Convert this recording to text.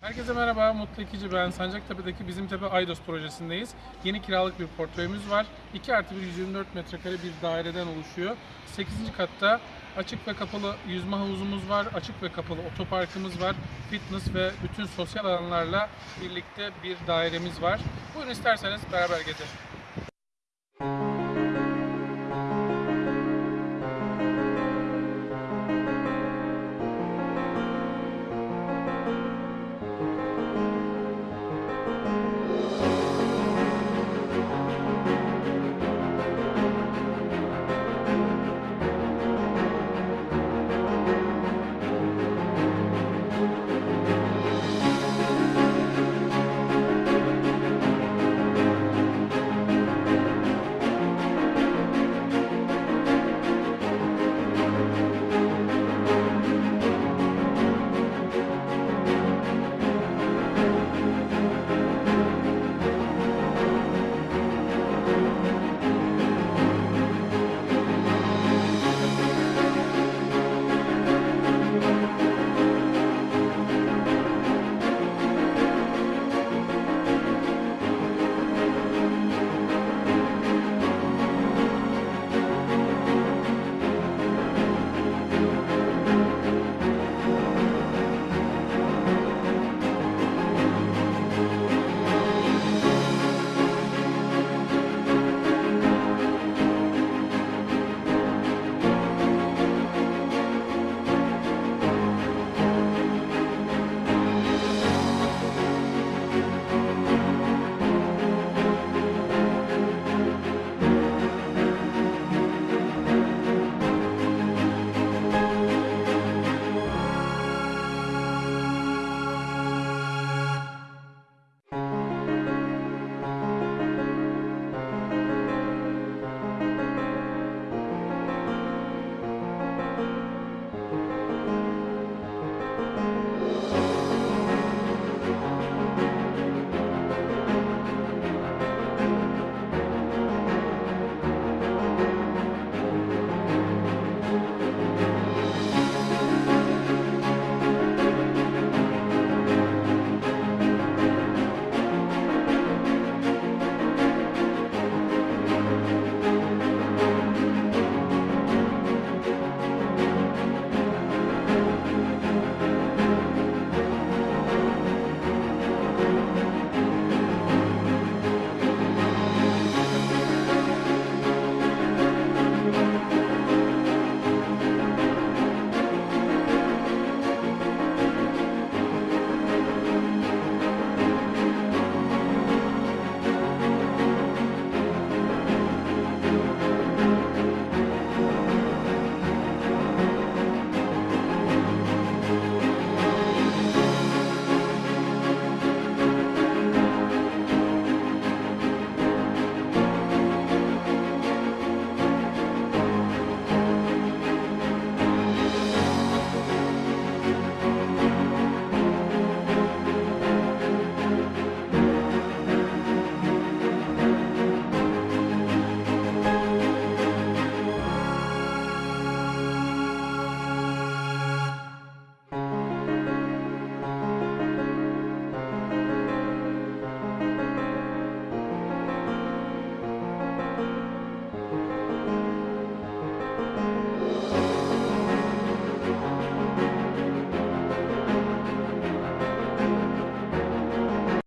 Herkese merhaba, Mutlu İkici ben. Sancaktepe'deki Bizim Tepe Aydos projesindeyiz. Yeni kiralık bir portföyümüz var. 2 artı 1 124 metrekare bir daireden oluşuyor. 8. katta açık ve kapalı yüzme havuzumuz var, açık ve kapalı otoparkımız var, fitness ve bütün sosyal alanlarla birlikte bir dairemiz var. Buyurun isterseniz beraber gezelim.